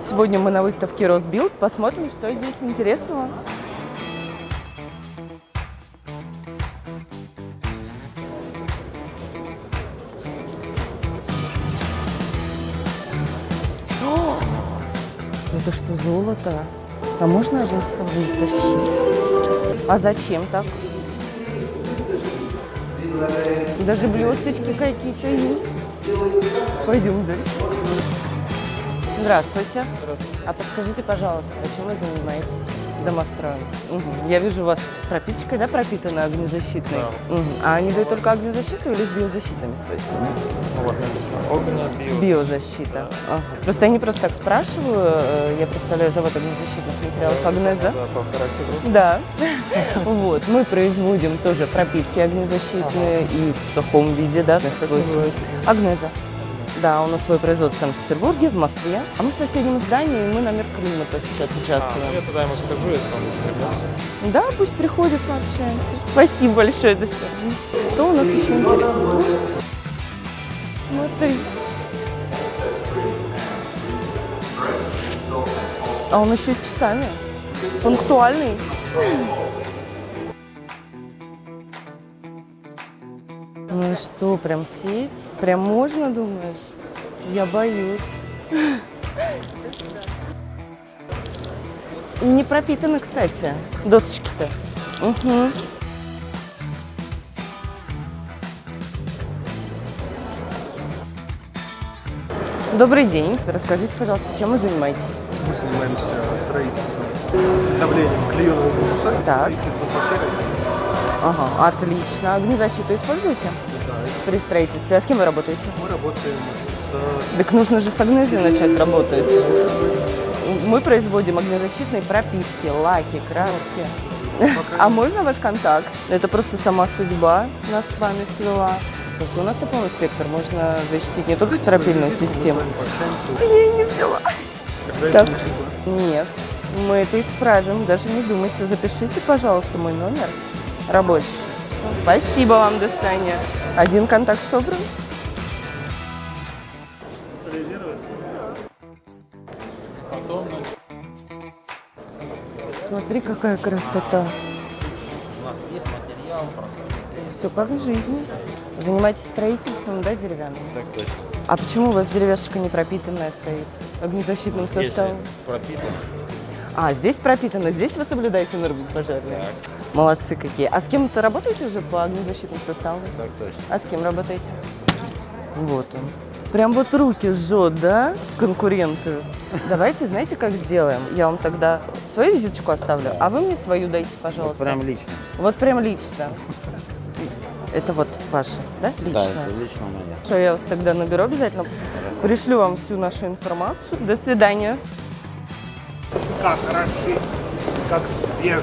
Сегодня мы на выставке Росбилд. Посмотрим, что здесь интересного. О! Это что, золото? А можно один вытащить? А зачем так? Даже блесточки какие-то есть. Пойдем дальше. Здравствуйте. Здравствуйте. А подскажите, пожалуйста, а чем вы занимаетесь? Домостроем. Мгм. Я вижу, у вас пропитчикой, да, пропитана огнезащитной? Мгм. А они дают только огнезащиту или с биозащитными свойствами? Ну вот написано огненно био. Биозащита. Ага. Просто я не просто так спрашиваю, э, я представляю завод огнезащитных материалов Агнеза. Да. Да. Вот. Мы производим тоже пропитки огнезащитные и в сухом виде, да? Агнеза. Да, у нас свой производство в Санкт-Петербурге, в Москве. А мы в соседнем здании, и мы на мир климата сейчас А, ну участвуем. я тогда ему скажу, если он вернется. Да, пусть приходит, пообщаемся. Спасибо большое, до свидания. Что у нас еще интересного? Смотри. А он еще и с часами. Пунктуальный. Ну и что, прям сесть? Прям можно, думаешь? Я боюсь. Не пропитаны, кстати, досочки-то. Угу. Добрый день. Расскажите, пожалуйста, чем вы занимаетесь? Мы занимаемся строительством, изготовлением клееного бруса и строительством по всей России. Ага, отлично. Огнезащиту используете при строительстве? А с кем вы работаете? Мы работаем с... Так нужно же с Агнезией начать работать. Мы производим огнезащитные пропитки, лаки, краски. А можно ваш контакт? Это просто сама судьба нас с вами свела. У нас такой спектр, можно защитить не только стропильную систему. Я не взяла. Так. Нет, мы это исправим, даже не думайте. Запишите, пожалуйста, мой номер рабочий. Спасибо вам, до свидания. Один контакт собран. Смотри, какая красота. У нас есть материал. Все как в жизни. Занимаетесь строительством, да, деревянным? Так точно. А почему у вас деревяшечка не пропитанная стоит огнезащитным составом? пропитан. А, здесь пропитано, здесь вы соблюдаете нормы пожарные? Так, Молодцы какие. А с кем-то работаете уже по огнезащитным составам? так точно. А с кем работаете? Вот он. Прям вот руки жжет, да, конкуренты? Давайте, знаете, как сделаем? Я вам тогда свою визиточку оставлю, а вы мне свою дайте, пожалуйста. Прям лично. Вот прям лично. Это вот ваше, да, лично? лично моя. Что я вас тогда наберу обязательно. Пришлю вам всю нашу информацию. До свидания. Как хороши, как свежие.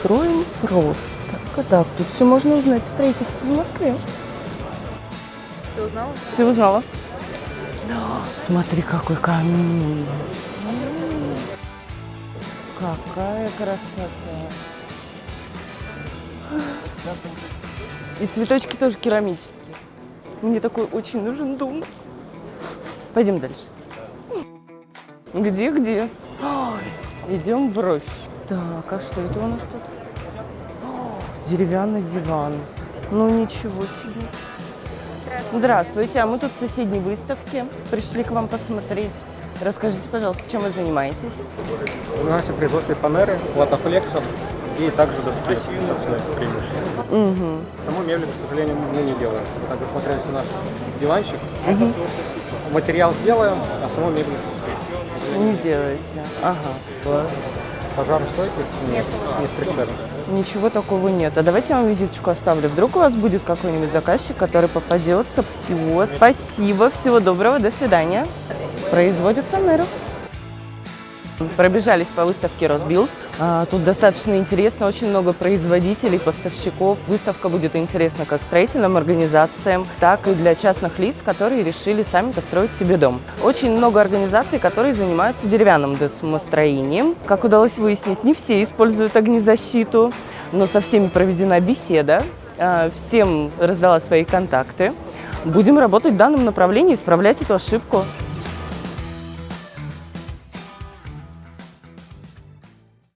Строим просто. Так, тут все можно узнать. Строительство в Москве. Все узнала? Все узнала. Смотри, какой камин. Какая красота. И цветочки тоже керамические. Мне такой очень нужен дом. Пойдем дальше. Где, где? Ой, идем в рощу. Так, а что это у нас тут? Деревянный диван. Ну ничего себе. Здравствуйте, а мы тут в соседней выставке. Пришли к вам посмотреть. Расскажите, пожалуйста, чем вы занимаетесь? Занимаемся производством фанеры, латофлексов и также доски сосны преимущественно. Угу. Саму мебель, к сожалению, мы не делаем. Вот так засмотрелись на наш диванчик. Материал сделаем, а саму мебель Не делаете. Ага, класс. пожаростойких нет, не встречали. Ничего такого нет. А давайте я вам визиточку оставлю. Вдруг у вас будет какой-нибудь заказчик, который попадется. Всего. Спасибо, всего доброго, до свидания. Производят фанеру. Пробежались по выставке Росбилд. А, Тут достаточно интересно, очень много производителей, поставщиков. Выставка будет интересна как строительным организациям, так и для частных лиц, которые решили сами построить себе дом. Очень много организаций, которые занимаются деревянным домостроением. Как удалось выяснить, не все используют огнезащиту, но со всеми проведена беседа. А, Всем раздала свои контакты. Будем работать в данном направлении, исправлять эту ошибку.